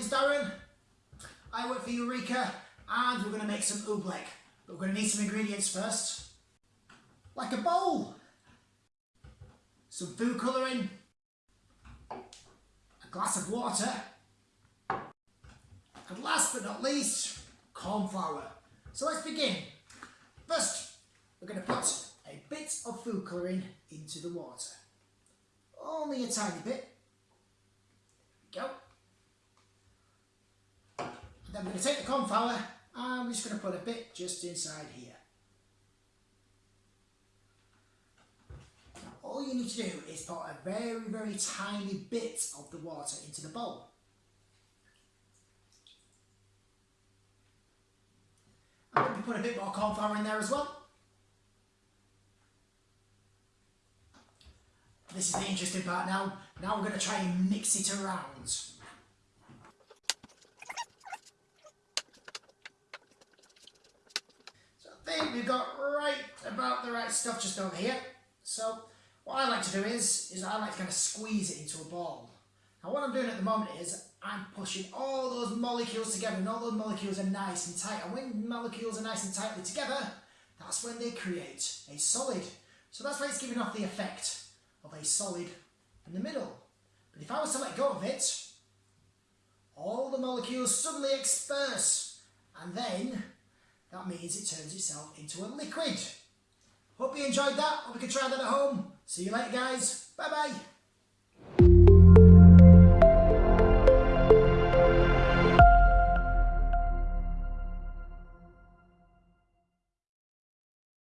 name's Darren. I work for Eureka and we're going to make some oobleck. But we're going to need some ingredients first. Like a bowl. Some food colouring. A glass of water. And last but not least, corn flour. So let's begin. First, we're going to put a bit of food colouring into the water. Only a tiny bit. Go. Then we're going to take the corn flour and we're just going to put a bit just inside here. All you need to do is put a very, very tiny bit of the water into the bowl. I'm going to put a bit more corn flour in there as well. This is the interesting part now. Now we're going to try and mix it around. So I think we've got right about the right stuff just over here. So what I like to do is, is I like to kind of squeeze it into a ball. Now what I'm doing at the moment is I'm pushing all those molecules together and all those molecules are nice and tight. And when molecules are nice and tightly together, that's when they create a solid. So that's why it's giving off the effect of a solid in the middle. But if I was to let go of it, all the molecules suddenly disperse and then that means it turns itself into a liquid. Hope you enjoyed that. Hope you can try that at home. See you later guys. Bye bye.